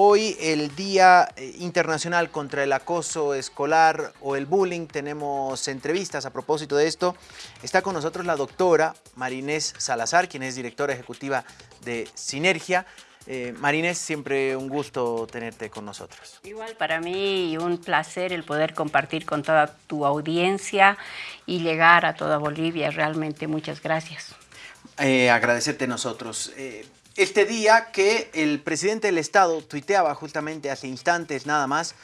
Hoy el Día eh, Internacional contra el Acoso Escolar o el Bullying. Tenemos entrevistas a propósito de esto. Está con nosotros la doctora Marinés Salazar, quien es directora ejecutiva de Sinergia. Eh, Marinés, siempre un gusto tenerte con nosotros. Igual para mí un placer el poder compartir con toda tu audiencia y llegar a toda Bolivia. Realmente muchas gracias. Eh, agradecerte nosotros. Eh, este día que el presidente del Estado tuiteaba justamente hace instantes nada más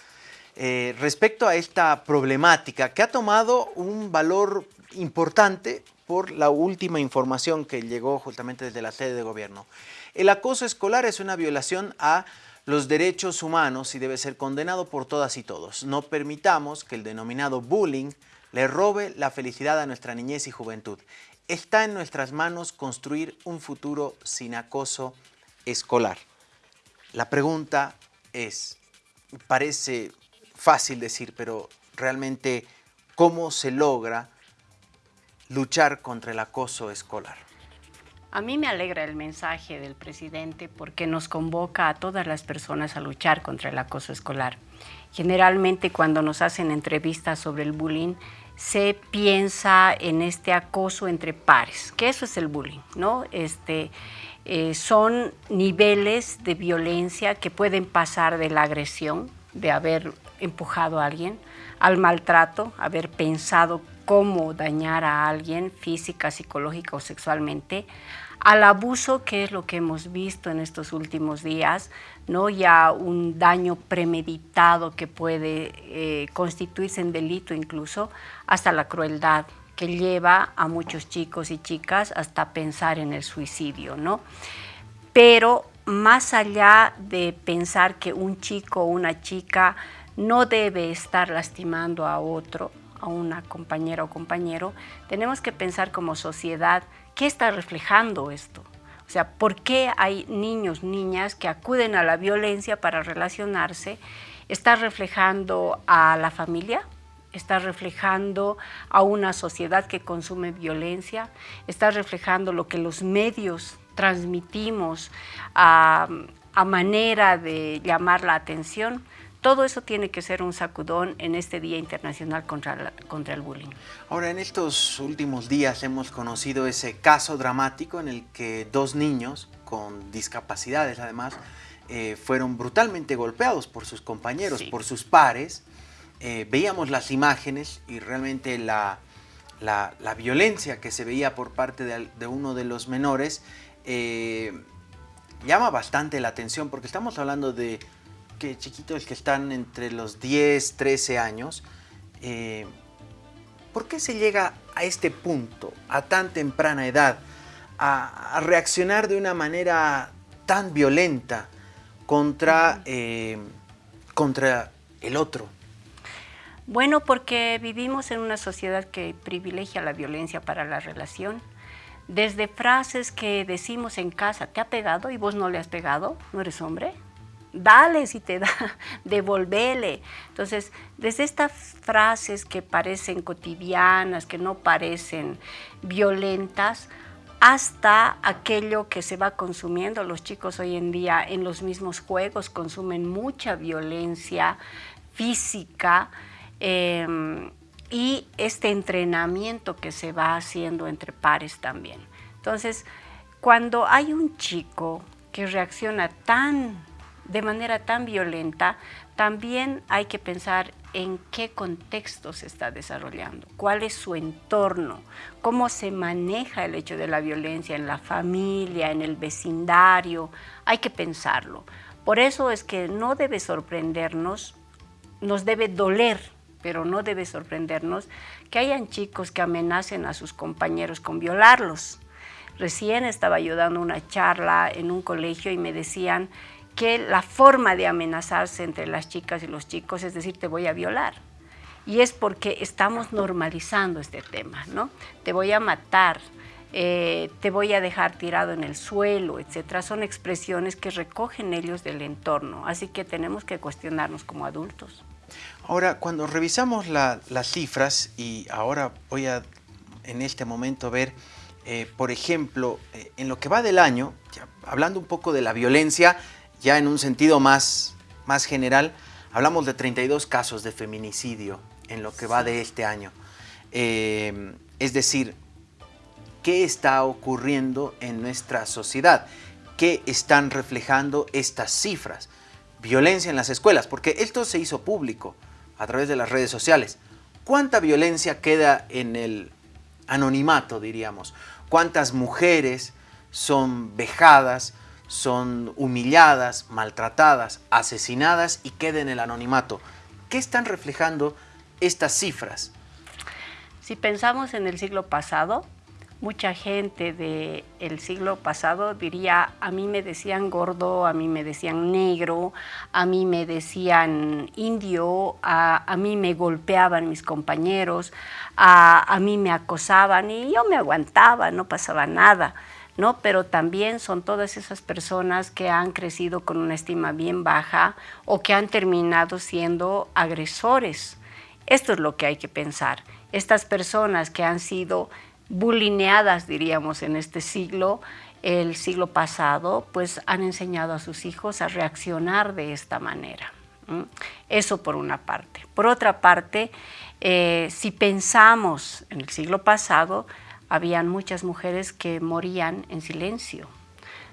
eh, respecto a esta problemática que ha tomado un valor importante por la última información que llegó justamente desde la sede de gobierno. El acoso escolar es una violación a los derechos humanos y debe ser condenado por todas y todos. No permitamos que el denominado bullying le robe la felicidad a nuestra niñez y juventud. Está en nuestras manos construir un futuro sin acoso escolar. La pregunta es, parece fácil decir, pero realmente, ¿cómo se logra luchar contra el acoso escolar? A mí me alegra el mensaje del presidente porque nos convoca a todas las personas a luchar contra el acoso escolar. Generalmente cuando nos hacen entrevistas sobre el bullying, se piensa en este acoso entre pares, que eso es el bullying, ¿no? Este, eh, son niveles de violencia que pueden pasar de la agresión, de haber empujado a alguien, al maltrato, haber pensado cómo dañar a alguien física, psicológica o sexualmente, al abuso, que es lo que hemos visto en estos últimos días, ¿no? ya un daño premeditado que puede eh, constituirse en delito incluso, hasta la crueldad que lleva a muchos chicos y chicas hasta pensar en el suicidio. ¿no? Pero más allá de pensar que un chico o una chica no debe estar lastimando a otro, a una compañera o compañero, tenemos que pensar como sociedad ¿Qué está reflejando esto? O sea, ¿por qué hay niños, niñas que acuden a la violencia para relacionarse? ¿Está reflejando a la familia? ¿Está reflejando a una sociedad que consume violencia? ¿Está reflejando lo que los medios transmitimos a, a manera de llamar la atención? Todo eso tiene que ser un sacudón en este Día Internacional contra, contra el Bullying. Ahora, en estos últimos días hemos conocido ese caso dramático en el que dos niños con discapacidades, además, eh, fueron brutalmente golpeados por sus compañeros, por sus pares. Eh, veíamos las imágenes y realmente la, la, violencia que se veía por parte de, uno de los menores eh, llama bastante la atención porque estamos hablando de que chiquitos que están entre los 10, 13 años, eh, ¿por qué se llega a este punto, a tan temprana edad, a, reaccionar de una manera tan violenta contra, eh, contra el otro? Bueno, porque vivimos en una sociedad que privilegia la violencia para la relación. Desde frases que decimos en casa, ¿te ha pegado y vos no le has pegado? ¿No eres hombre? Dale si te da, devolvele. Entonces, desde estas frases que parecen cotidianas, que no parecen violentas, hasta aquello que se va consumiendo. Los chicos hoy en día en los mismos juegos consumen mucha violencia física em, y este entrenamiento que se va haciendo entre pares también. Entonces, cuando hay un chico que reacciona tan de manera tan violenta, también hay que pensar en qué contexto se está desarrollando, cuál es su entorno, cómo se maneja el hecho de la violencia en la familia, en el vecindario, hay que pensarlo. Por eso es que no debe sorprendernos, nos debe doler, pero no debe sorprendernos que hayan chicos que amenacen a sus compañeros con violarlos. Recién estaba yo dando una charla en un colegio y me decían que la forma de amenazarse entre las chicas y los chicos es decir, te voy a violar. Y es porque estamos normalizando este tema, ¿no? Te voy a matar, eh, te voy a dejar tirado en el suelo, etcétera. Son expresiones que recogen ellos del entorno, así que tenemos que cuestionarnos como adultos. Ahora, cuando revisamos las cifras, y ahora voy a en este momento ver, eh, por ejemplo, eh, en lo que va del año, hablando un poco de la violencia, ya en un sentido más, más general, hablamos de 32 casos de feminicidio en lo que va de este año. Eh, es decir, ¿qué está ocurriendo en nuestra sociedad? ¿Qué están reflejando estas cifras? Violencia en las escuelas, porque esto se hizo público a través de las redes sociales. ¿Cuánta violencia queda en el anonimato, diríamos? ¿Cuántas mujeres son vejadas, son humilladas, maltratadas, asesinadas y quedan en el anonimato? ¿Qué están reflejando estas cifras? Si pensamos en el siglo pasado, mucha gente del siglo pasado diría, a mí me decían gordo, a mí me decían negro, a mí me decían indio, a, mí me golpeaban mis compañeros, a, a, mí me acosaban y yo me aguantaba, no pasaba nada. ¿No? Pero también son todas esas personas que han crecido con una estima bien baja o que han terminado siendo agresores. Esto es lo que hay que pensar. Estas personas que han sido bulineadas, diríamos, en este siglo, el siglo pasado, pues han enseñado a sus hijos a reaccionar de esta manera. Eso por una parte. Por otra parte, eh, si pensamos en el siglo pasado, habían muchas mujeres que morían en silencio.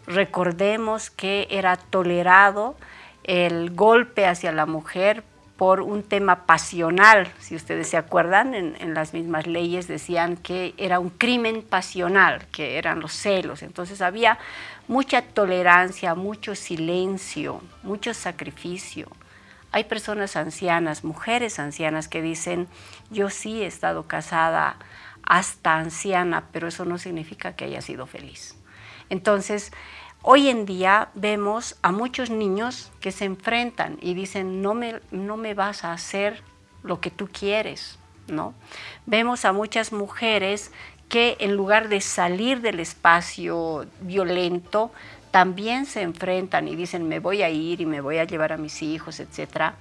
Recordemos que era tolerado el golpe hacia la mujer por un tema pasional, si ustedes se acuerdan, en, las mismas leyes decían que era un crimen pasional, que eran los celos, entonces había mucha tolerancia, mucho silencio, mucho sacrificio. Hay personas ancianas, mujeres ancianas que dicen, yo sí he estado casada hasta anciana, pero eso no significa que haya sido feliz. Entonces, Hoy en día vemos a muchos niños que se enfrentan y dicen, no me, no me vas a hacer lo que tú quieres, ¿no? Vemos a muchas mujeres que en lugar de salir del espacio violento, también se enfrentan y dicen, me voy a ir y me voy a llevar a mis hijos, etc.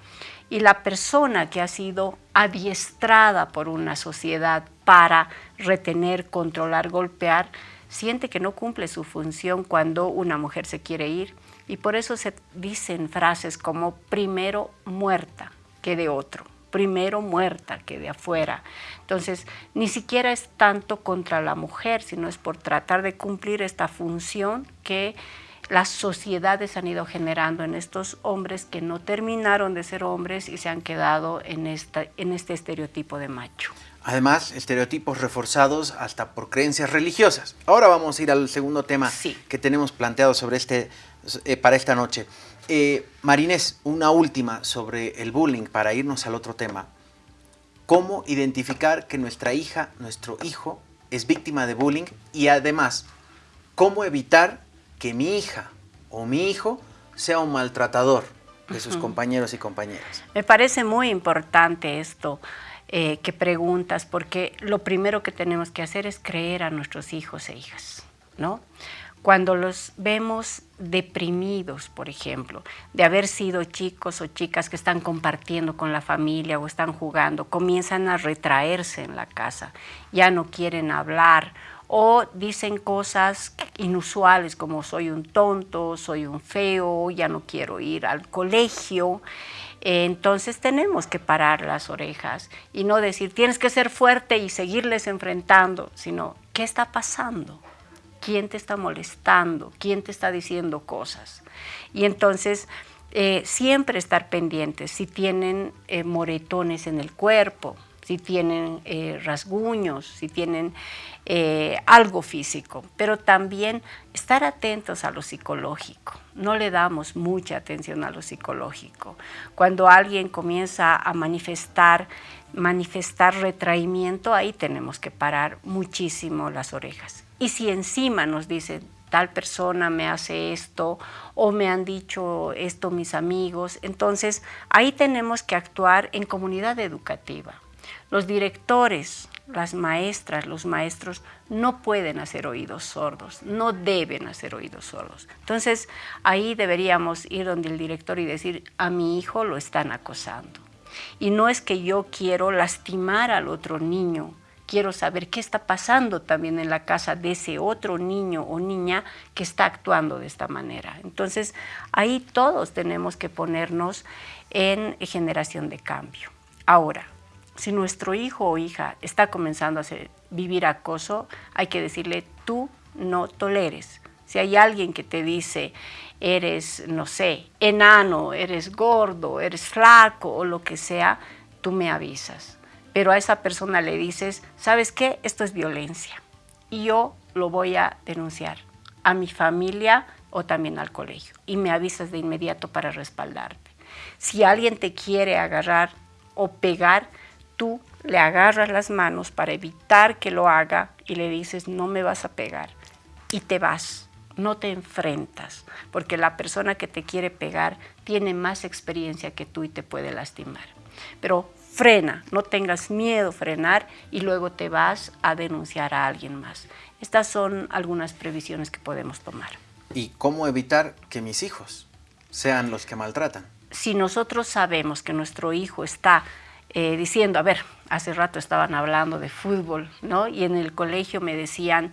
Y la persona que ha sido adiestrada por una sociedad para retener, controlar, golpear, siente que no cumple su función cuando una mujer se quiere ir y por eso se dicen frases como primero muerta que de otro, primero muerta que de afuera. Entonces, ni siquiera es tanto contra la mujer, sino es por tratar de cumplir esta función que las sociedades han ido generando en estos hombres que no terminaron de ser hombres y se han quedado en, esta, en este estereotipo de macho. Además, estereotipos reforzados hasta por creencias religiosas. Ahora vamos a ir al segundo tema que tenemos planteado sobre este, eh, para esta noche. Eh, Marinés, una última sobre el bullying para irnos al otro tema. ¿Cómo identificar que nuestra hija, nuestro hijo, es víctima de bullying? Y además, ¿cómo evitar que mi hija o mi hijo sea un maltratador de sus compañeros y compañeras? Me parece muy importante esto. Eh, que preguntas, porque lo primero que tenemos que hacer es creer a nuestros hijos e hijas, ¿no? Cuando los vemos deprimidos, por ejemplo, de haber sido chicos o chicas que están compartiendo con la familia o están jugando, comienzan a retraerse en la casa, ya no quieren hablar o dicen cosas inusuales como soy un tonto, soy un feo, ya no quiero ir al colegio. Entonces tenemos que parar las orejas y no decir tienes que ser fuerte y seguirles enfrentando, sino ¿qué está pasando? ¿Quién te está molestando? ¿Quién te está diciendo cosas? Y entonces eh, siempre estar pendientes si tienen eh, moretones en el cuerpo, si tienen eh, rasguños, si tienen algo físico, pero también estar atentos a lo psicológico. No le damos mucha atención a lo psicológico. Cuando alguien comienza a manifestar, manifestar retraimiento, ahí tenemos que parar muchísimo las orejas. Y si encima nos dicen, tal persona me hace esto o me han dicho esto mis amigos, entonces ahí tenemos que actuar en comunidad educativa los directores, las maestras, los maestros no pueden hacer oídos sordos, no deben hacer oídos sordos. Entonces ahí deberíamos ir donde el director y decir, a mi hijo lo están acosando. Y no es que yo quiero lastimar al otro niño, quiero saber qué está pasando también en la casa de ese otro niño o niña que está actuando de esta manera. Entonces, ahí todos tenemos que ponernos en generación de cambio. Ahora, si nuestro hijo o hija está comenzando a vivir acoso, hay que decirle, tú no toleres. Si hay alguien que te dice, eres, no sé, enano, eres gordo, eres flaco o lo que sea, tú me avisas. Pero a esa persona le dices, ¿sabes qué? Esto es violencia. Y yo lo voy a denunciar a mi familia o también al colegio. Y me avisas de inmediato para respaldarte. Si alguien te quiere agarrar o pegar, tú le agarras las manos para evitar que lo haga y le dices, no me vas a pegar. Y te vas no te enfrentas, porque la persona que te quiere pegar tiene más experiencia que tú y te puede lastimar. Pero frena, no tengas miedo frenar y luego te vas a denunciar a alguien más. Estas son algunas previsiones que podemos tomar. ¿Y cómo evitar que mis hijos sean los que maltratan? Si nosotros sabemos que nuestro hijo está eh, diciendo, a ver, hace rato estaban hablando de fútbol, ¿no? Y en el colegio me decían,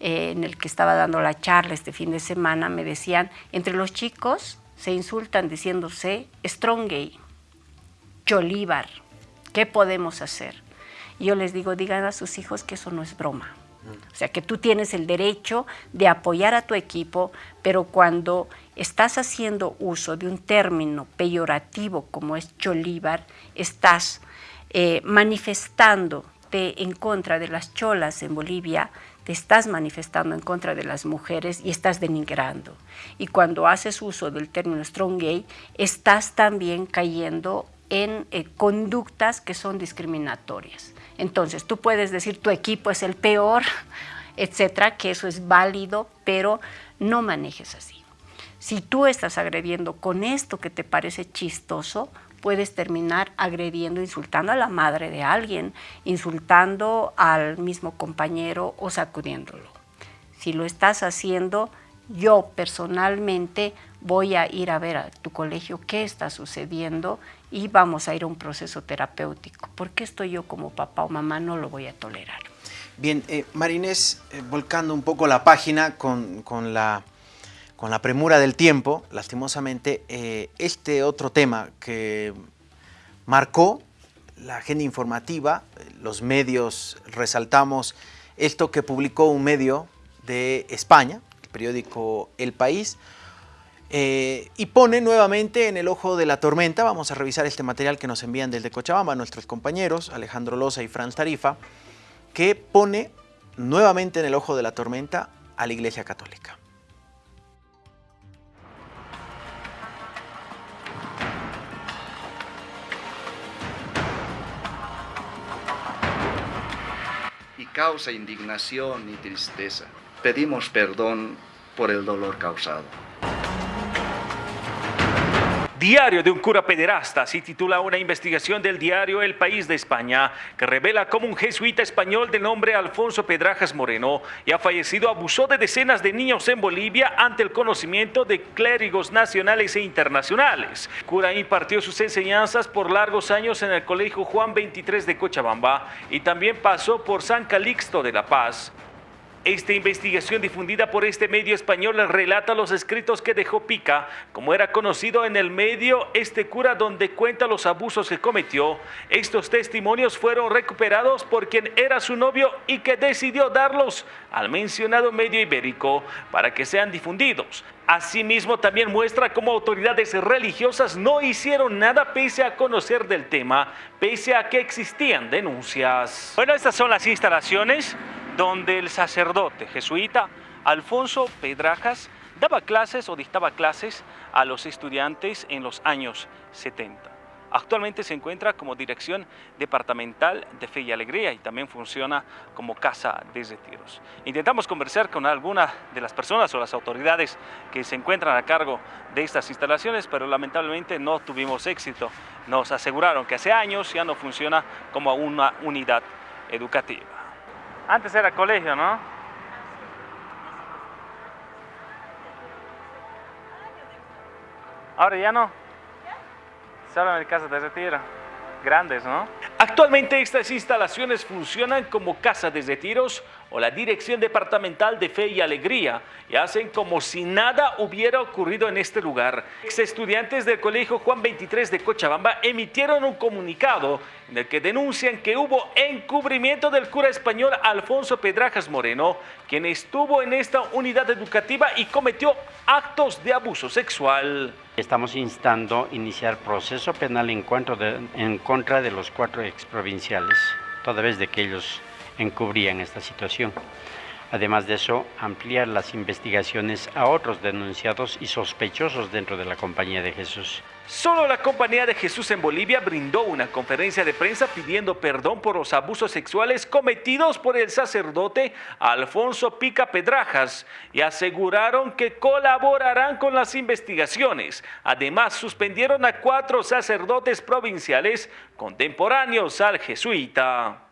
eh, en el que estaba dando la charla este fin de semana, me decían, entre los chicos se insultan diciéndose Strongay, Cholíbar, ¿qué podemos hacer? Y yo les digo, digan a sus hijos que eso no es broma. O sea, que tú tienes el derecho de apoyar a tu equipo, pero cuando estás haciendo uso de un término peyorativo como es Cholíbar, estás eh, en contra de las cholas en Bolivia, te estás manifestando en contra de las mujeres y estás denigrando. Y cuando haces uso del término strong gay, estás también cayendo en eh, conductas que son discriminatorias. Entonces, tú puedes decir tu equipo es el peor, etcétera, que eso es válido, pero no manejes así. Si tú estás agrediendo con esto que te parece chistoso, puedes terminar agrediendo, insultando a la madre de alguien, insultando al mismo compañero o sacudiéndolo. Si lo estás haciendo, yo personalmente voy a ir a ver a tu colegio qué está sucediendo y vamos a ir a un proceso terapéutico, porque esto yo como papá o mamá no lo voy a tolerar. Bien, eh, Marinés, eh, volcando un poco la página con, con la con la premura del tiempo, lastimosamente, eh, este otro tema que marcó la agenda informativa, los medios resaltamos esto que publicó un medio de España, el periódico El País, eh, y pone nuevamente en el ojo de la tormenta, vamos a revisar este material que nos envían desde Cochabamba nuestros compañeros, Alejandro Loza y Franz Tarifa, que pone nuevamente en el ojo de la tormenta a la Iglesia Católica. Causa indignación y tristeza. Pedimos perdón por el dolor causado. Diario de un cura pederasta, así titula una investigación del diario El País de España, que revela cómo un jesuita español de nombre Alfonso Pedrajas Moreno y ha fallecido abusó de decenas de niños en Bolivia ante el conocimiento de clérigos nacionales e internacionales. cura impartió sus enseñanzas por largos años en el Colegio Juan 23 de Cochabamba y también pasó por San Calixto de La Paz. Esta investigación difundida por este medio español relata los escritos que dejó Pica, como era conocido en el medio este cura donde cuenta los abusos que cometió. Estos testimonios fueron recuperados por quien era su novio y que decidió darlos al mencionado medio ibérico para que sean difundidos. Asimismo, también muestra cómo autoridades religiosas no hicieron nada pese a conocer del tema, pese a que existían denuncias. Bueno, estas son las instalaciones donde el sacerdote jesuita Alfonso Pedrajas daba clases o dictaba clases a los estudiantes en los años 70. Actualmente se encuentra como Dirección Departamental de Fe y Alegría y también funciona como Casa de Retiros. Intentamos conversar con alguna de las personas o las autoridades que se encuentran a cargo de estas instalaciones, pero lamentablemente no tuvimos éxito. Nos aseguraron que hace años ya no funciona como una unidad educativa. Antes era colegio, ¿no? Ahora ya no. Solo en el caso de retiro. Grandes, ¿no? Actualmente estas instalaciones funcionan como casa de retiros o la Dirección Departamental de Fe y Alegría y hacen como si nada hubiera ocurrido en este lugar. Ex estudiantes del Colegio Juan 23 de Cochabamba emitieron un comunicado en el que denuncian que hubo encubrimiento del cura español Alfonso Pedrajas Moreno, quien estuvo en esta unidad educativa y cometió actos de abuso sexual. Estamos instando iniciar proceso penal en, en contra de los cuatro exprovinciales, toda vez de que ellos encubrían esta situación. Además de eso, ampliar las investigaciones a otros denunciados y sospechosos dentro de la Compañía de Jesús. Solo la Compañía de Jesús en Bolivia brindó una conferencia de prensa pidiendo perdón por los abusos sexuales cometidos por el sacerdote Alfonso Pica Pedrajas y aseguraron que colaborarán con las investigaciones. Además, suspendieron a cuatro sacerdotes provinciales contemporáneos al jesuita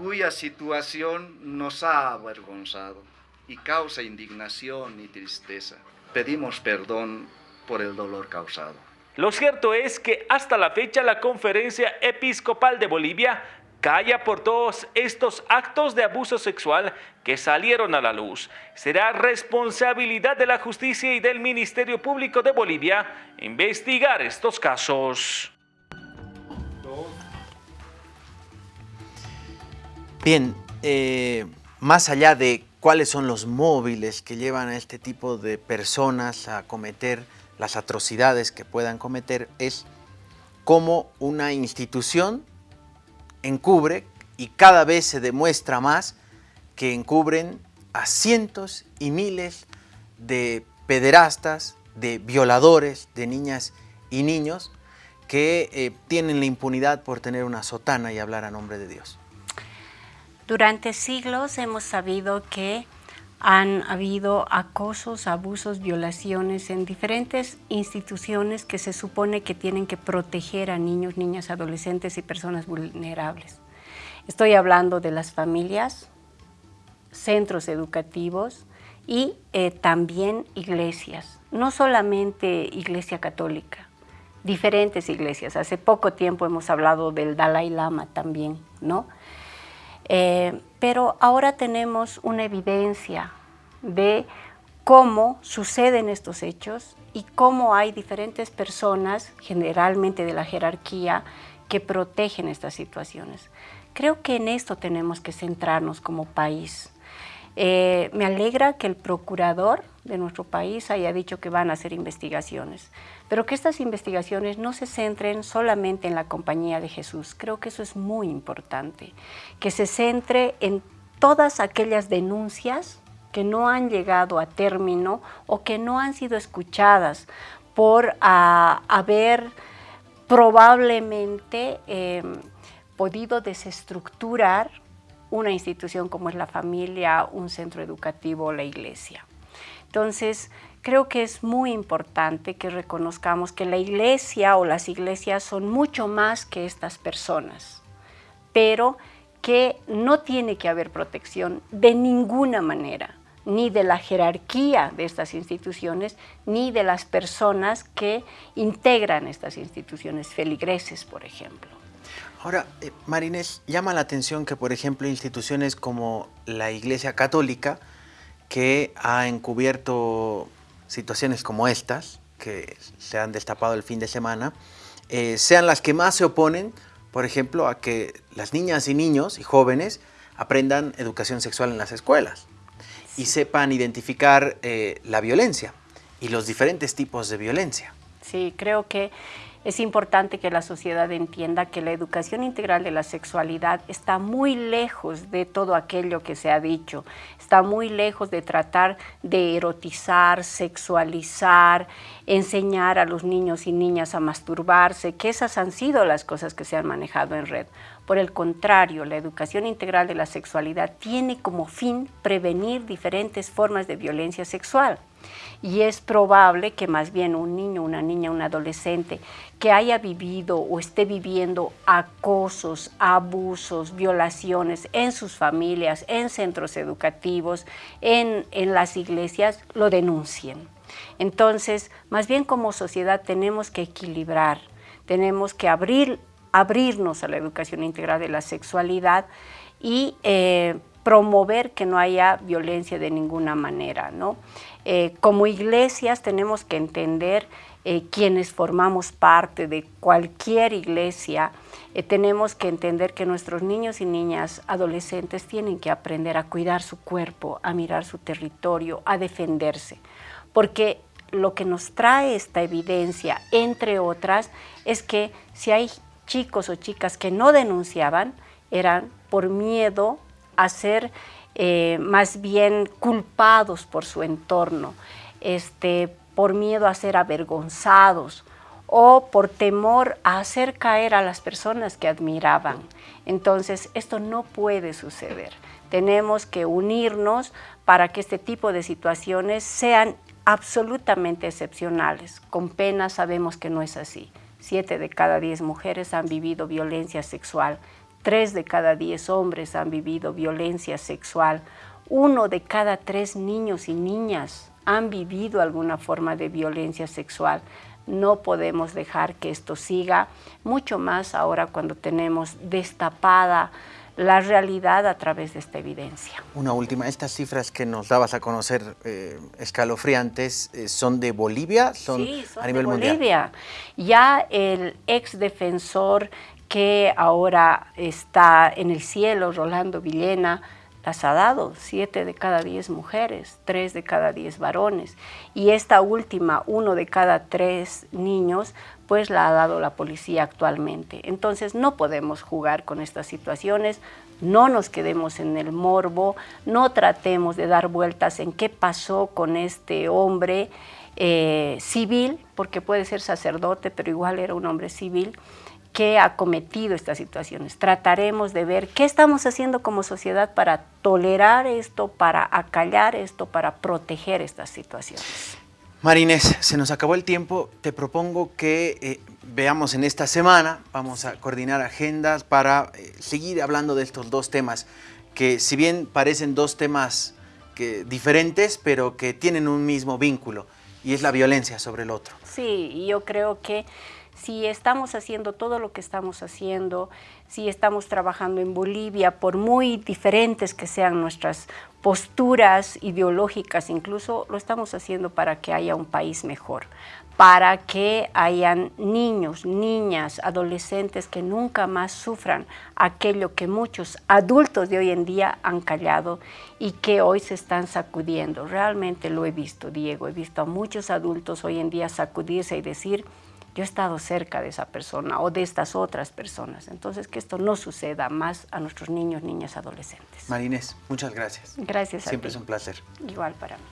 cuya situación nos ha avergonzado y causa indignación y tristeza. Pedimos perdón por el dolor causado. Lo cierto es que hasta la fecha la Conferencia Episcopal de Bolivia calla por todos estos actos de abuso sexual que salieron a la luz. Será responsabilidad de la justicia y del Ministerio Público de Bolivia investigar estos casos. Bien, eh, más allá de cuáles son los móviles que llevan a este tipo de personas a cometer las atrocidades que puedan cometer, es cómo una institución encubre y cada vez se demuestra más que encubren a cientos y miles de pederastas, de violadores de niñas y niños que eh, tienen la impunidad por tener una sotana y hablar a nombre de Dios. Durante siglos hemos sabido que han habido acosos, abusos, violaciones en diferentes instituciones que se supone que tienen que proteger a niños, niñas, adolescentes y personas vulnerables. Estoy hablando de las familias, centros educativos y eh, también iglesias, no solamente iglesia católica, diferentes iglesias. Hace poco tiempo hemos hablado del Dalai Lama también, ¿no? Eh, pero ahora tenemos una evidencia de cómo suceden estos hechos y cómo hay diferentes personas, generalmente de la jerarquía, que protegen estas situaciones. Creo que en esto tenemos que centrarnos como país. Eh, me alegra que el procurador de nuestro país haya dicho que van a hacer investigaciones, pero que estas investigaciones no se centren solamente en la compañía de Jesús. Creo que eso es muy importante, que se centre en todas aquellas denuncias que no han llegado a término o que no han sido escuchadas por haber probablemente em, podido desestructurar una institución como es la familia, un centro educativo o la iglesia. Entonces, creo que es muy importante que reconozcamos que la iglesia o las iglesias son mucho más que estas personas, pero que no tiene que haber protección de ninguna manera, ni de la jerarquía de estas instituciones, ni de las personas que integran estas instituciones, feligreses, por ejemplo. Ahora, eh, Marines, llama la atención que, por ejemplo, instituciones como la Iglesia Católica, que ha encubierto situaciones como estas, que se han destapado el fin de semana, eh, sean las que más se oponen, por ejemplo, a que las niñas y niños y jóvenes aprendan educación sexual en las escuelas y sepan identificar eh, la violencia y los diferentes tipos de violencia. Sí, creo que es importante que la sociedad entienda que la educación integral de la sexualidad está muy lejos de todo aquello que se ha dicho, está muy lejos de tratar de erotizar, sexualizar, enseñar a los niños y niñas a masturbarse, que esas han sido las cosas que se han manejado en red. Por el contrario, la educación integral de la sexualidad tiene como fin prevenir diferentes formas de violencia sexual y es probable que más bien un niño, una niña, un adolescente que haya vivido o esté viviendo acosos, abusos, violaciones en sus familias, en centros educativos, en, en las iglesias, lo denuncien. Entonces, más bien como sociedad tenemos que equilibrar, tenemos que abrir abrirnos a la educación integral de la sexualidad y eh, promover que no haya violencia de ninguna manera. ¿no? Eh, como iglesias tenemos que entender eh, quienes formamos parte de cualquier iglesia, tenemos que entender que nuestros niños y niñas adolescentes tienen que aprender a cuidar su cuerpo, a mirar su territorio, a defenderse, porque lo que nos trae esta evidencia, entre otras, es que si hay chicos o chicas que no denunciaban, eran por miedo a ser eh, más bien culpados por su entorno, este, por miedo a ser avergonzados o por temor a hacer caer a las personas que admiraban. Entonces, esto no puede suceder. Tenemos que unirnos para que este tipo de situaciones sean absolutamente excepcionales. Con pena sabemos que no es así. Siete de cada diez mujeres han vivido violencia sexual, tres de cada diez hombres han vivido violencia sexual, uno de cada tres niños y niñas han vivido alguna forma de violencia sexual. No podemos dejar que esto siga, mucho más ahora cuando tenemos destapada la realidad a través de esta evidencia. Una última, estas cifras que nos dabas a conocer eh, escalofriantes, eh, ¿son de Bolivia? ¿Son sí, son a nivel de Bolivia. Ya el ex defensor que ahora está en el cielo, Rolando Villena, las ha dado, siete de cada diez mujeres, tres de cada diez varones. Y esta última, uno de cada tres niños, pues la ha dado la policía actualmente. Entonces no podemos jugar con estas situaciones, no nos quedemos en el morbo, no tratemos de dar vueltas en qué pasó con este hombre eh, civil, porque puede ser sacerdote, pero igual era un hombre civil, que ha cometido estas situaciones. Trataremos de ver qué estamos haciendo como sociedad para tolerar esto, para acallar esto, para proteger estas situaciones. Marines, se nos acabó el tiempo. Te propongo que eh, veamos en esta semana, vamos a coordinar agendas para eh, seguir hablando de estos dos temas, que si bien parecen dos temas que, diferentes, pero que tienen un mismo vínculo, y es la violencia sobre el otro. Sí, yo creo que si estamos haciendo todo lo que estamos haciendo, si estamos trabajando en Bolivia, por muy diferentes que sean nuestras posturas ideológicas, incluso lo estamos haciendo para que haya un país mejor, para que hayan niños, niñas, adolescentes que nunca más sufran aquello que muchos adultos de hoy en día han callado y que hoy se están sacudiendo. Realmente lo he visto, Diego, he visto a muchos adultos hoy en día sacudirse y decir, yo he estado cerca de esa persona o de estas otras personas. Entonces, que esto no suceda más a nuestros niños, niñas, adolescentes. Marines, muchas gracias. Gracias a Siempre es un placer. Igual para mí.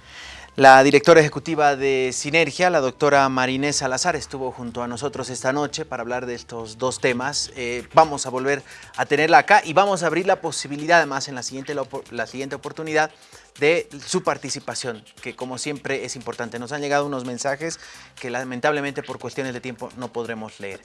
La directora ejecutiva de Sinergia, la doctora Marinés Salazar, estuvo junto a nosotros esta noche para hablar de estos dos temas. Eh, vamos a volver a tenerla acá y vamos a abrir la posibilidad, además, en la siguiente, la siguiente oportunidad, de su participación, que como siempre es importante. Nos han llegado unos mensajes que lamentablemente por cuestiones de tiempo no podremos leer.